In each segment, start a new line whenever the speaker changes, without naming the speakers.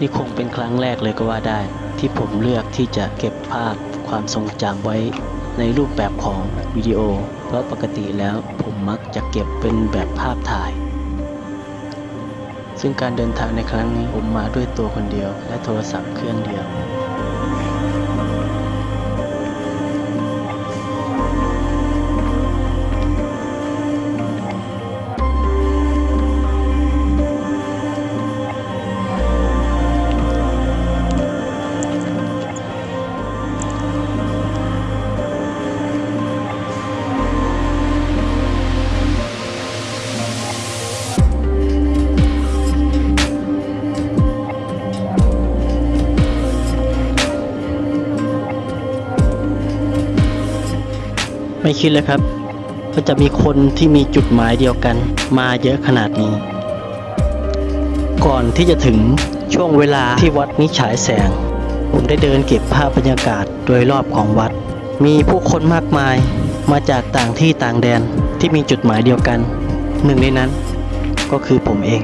นี่คงเป็นครั้งแรกเลยก็ว่าได้ ที่ผมเลือกที่จะเก็บภาพความทรงจำไว้ในรูปแบบของวิดีโอ เพราะปกติแล้วผมมักจะเก็บเป็นแบบภาพถ่าย ซึ่งการเดินทางในครั้งนี้ผมมาด้วยตัวคนเดียวและโทรศัพท์เครื่องเดียว ไม่คิดเลยครับว่าจะมีคนที่มีจุดหมายเดียวกันมาเยอะขนาดนี้ ก่อนที่จะถึงช่วงเวลาที่วัดนี้ฉายแสง ผมได้เดินเก็บภาพบรรยากาศโดยรอบของวัด มีผู้คนมากมายมาจากต่างที่ต่างแดนที่มีจุดหมายเดียวกัน หนึ่งในนั้นก็คือผมเอง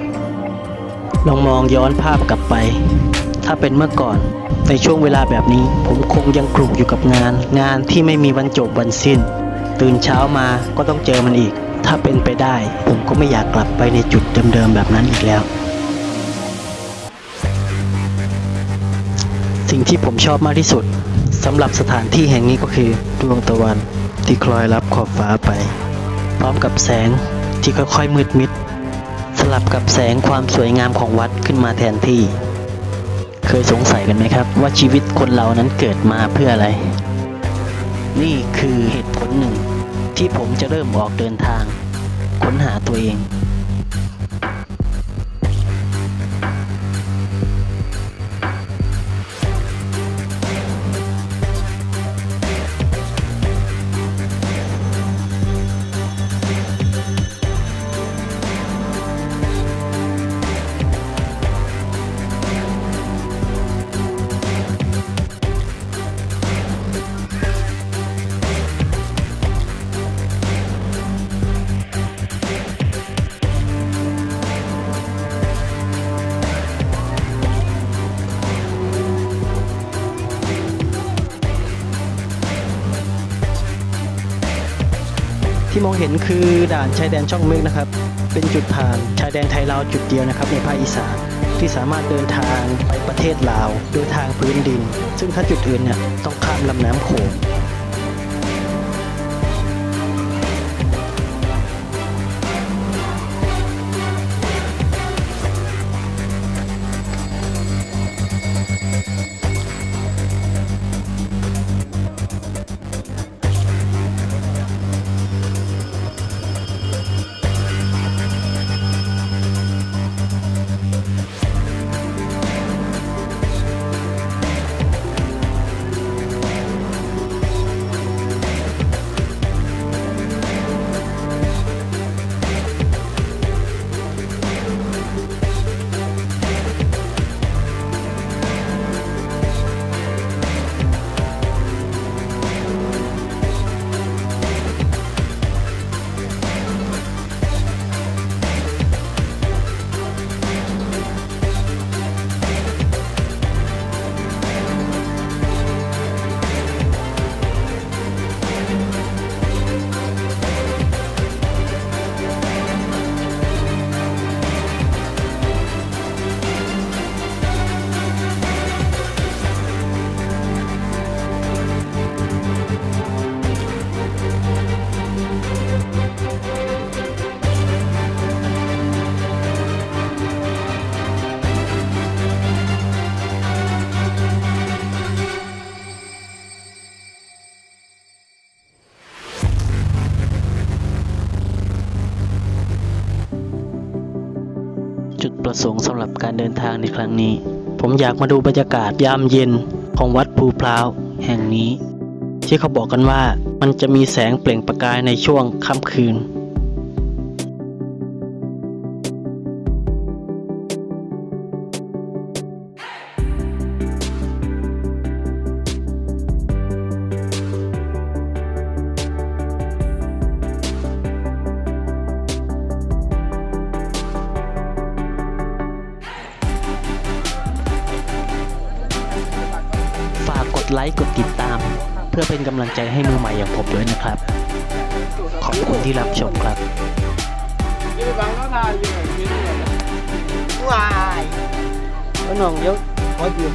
ลองมองย้อนภาพกลับไป ถ้าเป็นเมื่อก่อนในช่วงเวลาแบบนี้ ผมคงยังกลุ่มอยู่กับงาน งานที่ไม่มีวันจบวันสิ้น ตื่นเช้ามาก็ต้องเจอมันอีก ถ้าเป็นไปได้ ผมก็ไม่อยากกลับไปในจุดเดิมๆแบบนั้นอีกแล้ว สิ่งที่ผมชอบมากที่สุดสำหรับสถานที่แห่งนี้ก็คือดวงตะวันที่คลอยรับขอบฟ้าไป พร้อมกับแสงที่ค่อยๆมืดมิด สลับกับแสงความสวยงามของวัดขึ้นมาแทนที่ เคยสงสัยกันไหมครับ ว่าชีวิตคนเรานั้นเกิดมาเพื่ออะไร นี่คือ ที่ผมจะเริ่มออกเดินทาง ค้นหาตัวเอง ที่มองเห็นคือด่านชายแดนช่องเมฆนะครับ เป็นจุดผ่านชายแดนไทยลาวจุดเดียวนะครับในภาคอีสานที่สามารถเดินทางไปประเทศลาวโดยทางพื้นดิน ซึ่งถ้าจุดอื่นเนี่ยต้องข้ามลำน้ำโขง จุดประสงค์สำหรับการเดินทางในครั้งนี้ ผมอยากมาดูบรรยากาศยามเย็นของวัดภูพร้าวแห่งนี้ ที่เขาบอกกันว่ามันจะมีแสงเปล่งประกายในช่วงค่ำคืน ค์กดติดตาม เพื่อเป็นกำลังใจให้มือใหม่อย่างผมด้วยนะครับ ขอบคุณที่รับชมครับ
ยี่ไปบังแล้วนายอยู่ไหนกินเนี่ยวาย
น้องเดี๋ยวขอยืม